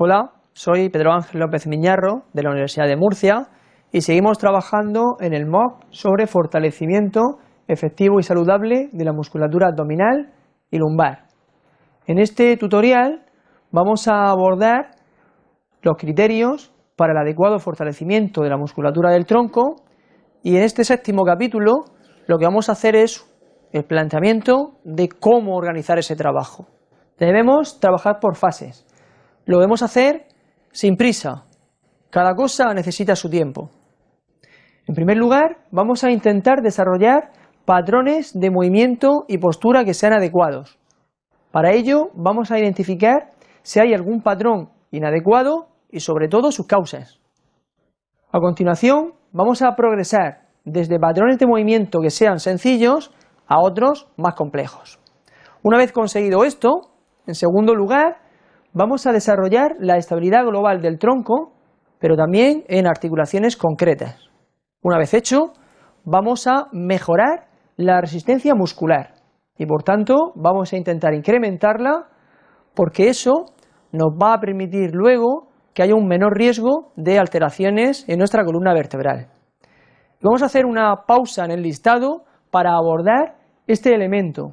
Hola, soy Pedro Ángel López Miñarro de la Universidad de Murcia y seguimos trabajando en el MOOC sobre fortalecimiento efectivo y saludable de la musculatura abdominal y lumbar. En este tutorial vamos a abordar los criterios para el adecuado fortalecimiento de la musculatura del tronco y en este séptimo capítulo lo que vamos a hacer es el planteamiento de cómo organizar ese trabajo. Debemos trabajar por fases. Lo debemos hacer sin prisa. Cada cosa necesita su tiempo. En primer lugar, vamos a intentar desarrollar patrones de movimiento y postura que sean adecuados. Para ello, vamos a identificar si hay algún patrón inadecuado y sobre todo sus causas. A continuación, vamos a progresar desde patrones de movimiento que sean sencillos a otros más complejos. Una vez conseguido esto, en segundo lugar, vamos a desarrollar la estabilidad global del tronco, pero también en articulaciones concretas. Una vez hecho, vamos a mejorar la resistencia muscular y por tanto vamos a intentar incrementarla porque eso nos va a permitir luego que haya un menor riesgo de alteraciones en nuestra columna vertebral. Vamos a hacer una pausa en el listado para abordar este elemento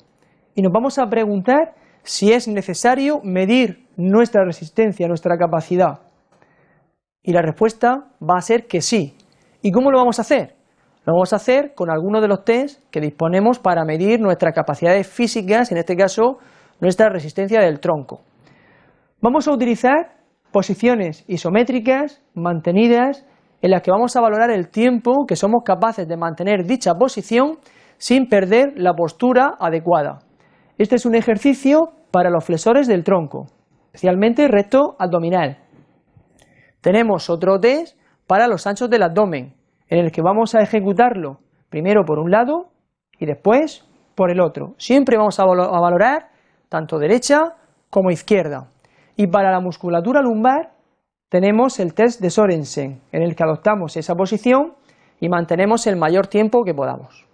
y nos vamos a preguntar si es necesario medir nuestra resistencia, nuestra capacidad. Y la respuesta va a ser que sí. ¿Y cómo lo vamos a hacer? Lo vamos a hacer con algunos de los test que disponemos para medir nuestras capacidades físicas, en este caso nuestra resistencia del tronco. Vamos a utilizar posiciones isométricas mantenidas en las que vamos a valorar el tiempo que somos capaces de mantener dicha posición sin perder la postura adecuada. Este es un ejercicio para los flexores del tronco, especialmente recto abdominal. Tenemos otro test para los anchos del abdomen, en el que vamos a ejecutarlo primero por un lado y después por el otro. Siempre vamos a valorar tanto derecha como izquierda. Y para la musculatura lumbar tenemos el test de Sorensen, en el que adoptamos esa posición y mantenemos el mayor tiempo que podamos.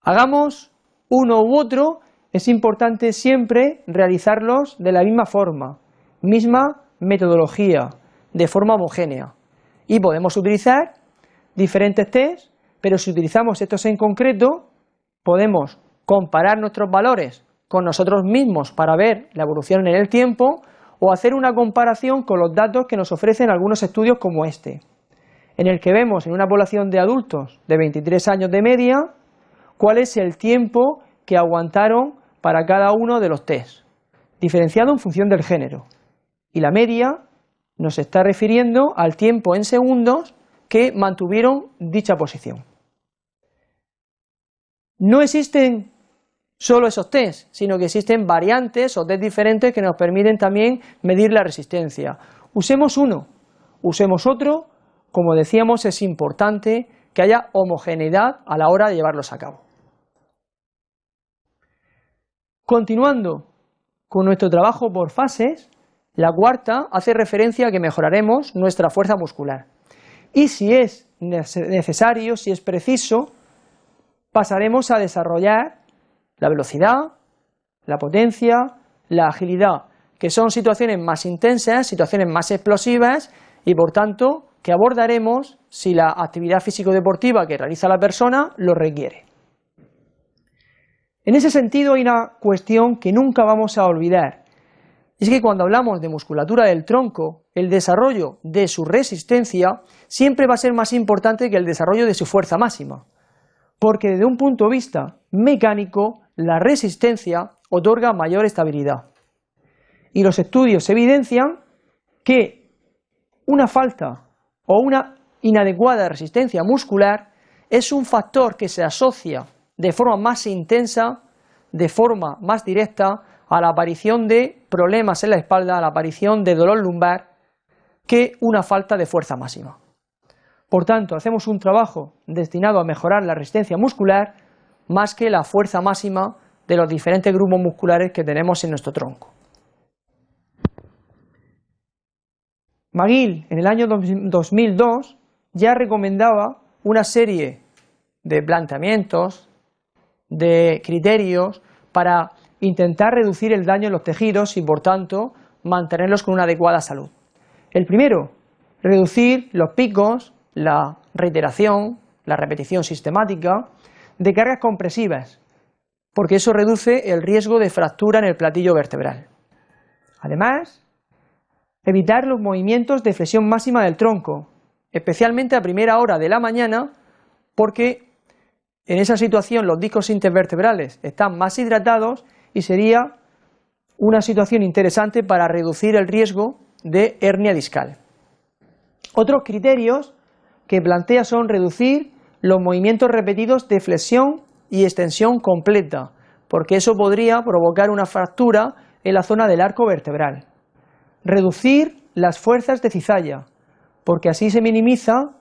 Hagamos uno u otro, es importante siempre realizarlos de la misma forma, misma metodología, de forma homogénea. Y podemos utilizar diferentes test, pero si utilizamos estos en concreto, podemos comparar nuestros valores con nosotros mismos para ver la evolución en el tiempo o hacer una comparación con los datos que nos ofrecen algunos estudios como este, en el que vemos en una población de adultos de 23 años de media cuál es el tiempo que aguantaron para cada uno de los test, diferenciado en función del género. Y la media nos está refiriendo al tiempo en segundos que mantuvieron dicha posición. No existen solo esos test, sino que existen variantes o test diferentes que nos permiten también medir la resistencia. Usemos uno, usemos otro, como decíamos es importante que haya homogeneidad a la hora de llevarlos a cabo. Continuando con nuestro trabajo por fases, la cuarta hace referencia a que mejoraremos nuestra fuerza muscular. Y si es necesario, si es preciso, pasaremos a desarrollar la velocidad, la potencia, la agilidad, que son situaciones más intensas, situaciones más explosivas y por tanto que abordaremos si la actividad físico-deportiva que realiza la persona lo requiere. En ese sentido hay una cuestión que nunca vamos a olvidar, es que cuando hablamos de musculatura del tronco, el desarrollo de su resistencia siempre va a ser más importante que el desarrollo de su fuerza máxima, porque desde un punto de vista mecánico, la resistencia otorga mayor estabilidad. Y los estudios evidencian que una falta o una inadecuada resistencia muscular es un factor que se asocia de forma más intensa, de forma más directa, a la aparición de problemas en la espalda, a la aparición de dolor lumbar, que una falta de fuerza máxima. Por tanto, hacemos un trabajo destinado a mejorar la resistencia muscular más que la fuerza máxima de los diferentes grupos musculares que tenemos en nuestro tronco. McGill en el año 2002 ya recomendaba una serie de planteamientos, de criterios para intentar reducir el daño en los tejidos y por tanto mantenerlos con una adecuada salud. El primero, reducir los picos, la reiteración, la repetición sistemática de cargas compresivas, porque eso reduce el riesgo de fractura en el platillo vertebral. Además, evitar los movimientos de flexión máxima del tronco, especialmente a primera hora de la mañana, porque en esa situación los discos intervertebrales están más hidratados y sería una situación interesante para reducir el riesgo de hernia discal. Otros criterios que plantea son reducir los movimientos repetidos de flexión y extensión completa, porque eso podría provocar una fractura en la zona del arco vertebral. Reducir las fuerzas de cizalla, porque así se minimiza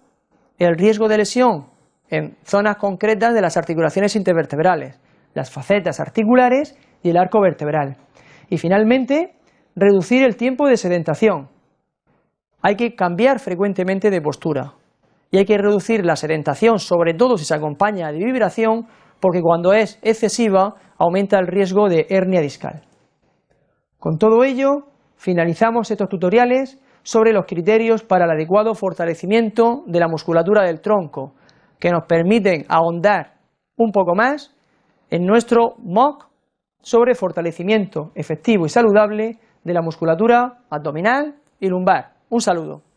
el riesgo de lesión en zonas concretas de las articulaciones intervertebrales, las facetas articulares y el arco vertebral. Y finalmente, reducir el tiempo de sedentación. Hay que cambiar frecuentemente de postura y hay que reducir la sedentación, sobre todo si se acompaña de vibración, porque cuando es excesiva aumenta el riesgo de hernia discal. Con todo ello, finalizamos estos tutoriales sobre los criterios para el adecuado fortalecimiento de la musculatura del tronco, que nos permiten ahondar un poco más en nuestro MOOC sobre fortalecimiento efectivo y saludable de la musculatura abdominal y lumbar. Un saludo.